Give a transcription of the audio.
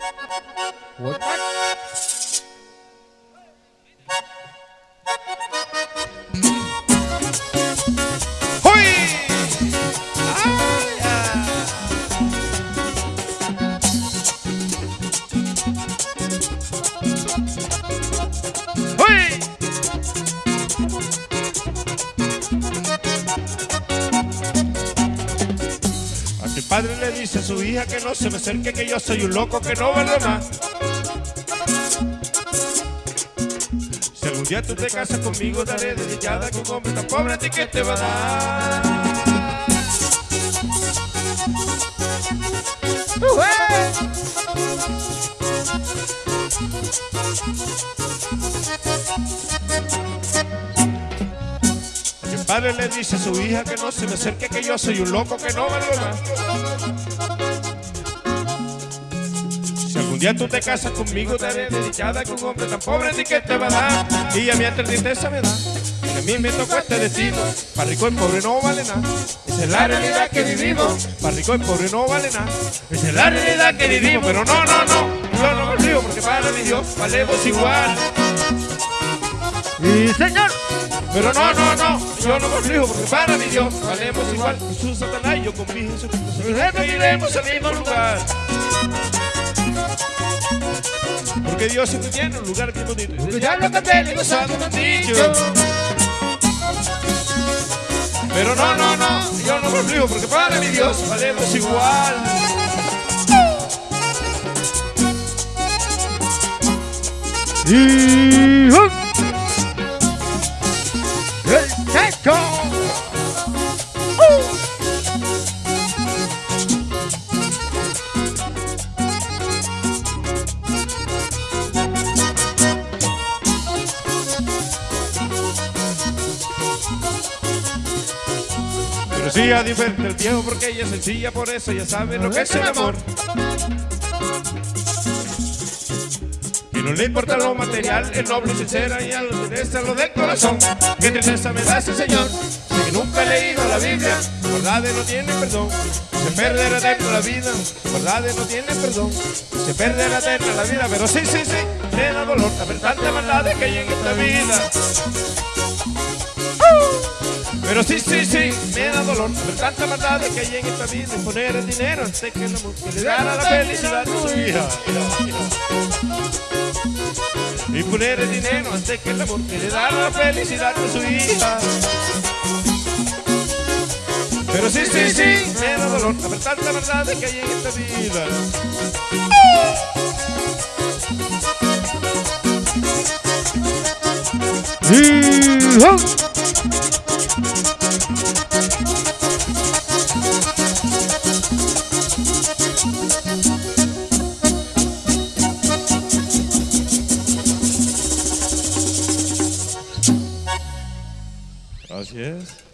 What? what? Mi padre le dice a su hija que no se me acerque, que yo soy un loco que no vale más. Si algún día tú te casas conmigo, daré dedicada con un hombre tan pobre a ti que te va a dar. Mi padre le dice a su hija que no se me acerque, que yo soy un loco que no más. Si algún día tú te casas conmigo, daré dedicada con un hombre tan pobre ni que te va a dar. Y a mí hasta tristeza me da. Que a mí me tocó este destino. Para rico y pobre no vale nada. Esa es la realidad que vivimos. Para rico y pobre no vale nada. Esa es la realidad que vivimos. Pero no, no, no. Yo no me río porque para mi Dios valemos igual. Y señor. Pero no, no, no, yo no río porque para mi Dios valemos igual. Jesús, Satanás y yo con mi Jesucristo. Siempre iremos al mismo lugar. Porque Dios siempre tiene un lugar bien bonito. Y ya lo canté y gozado dicho. Pero no, no, no, yo no río porque para mi Dios valemos igual. Y. ¡uh! Pero sí a diferente el viejo porque ella es sencilla, por eso ya sabe lo que es el amor. Y no le importa lo material, es noble y sincera y a lo interesa lo del corazón. Qué tristeza me da ese señor, que nunca he leído la Biblia, verdades no tiene perdón. Se perderá eterna la vida, verdades no tiene perdón. Se perderá eterna la vida, pero sí, sí, sí, me da dolor saber tanta maldad que hay en esta vida. Pero sí, sí, sí, me da dolor ver tanta maldad que hay en esta vida y poner el dinero antes que el amor le dará la felicidad a su hija. Y poner el dinero antes que el amor que le dará la felicidad a su hija. Pero sí, sí, sí, me da dolor ver tanta maldad que hay en esta vida. ¡Uh! Así es.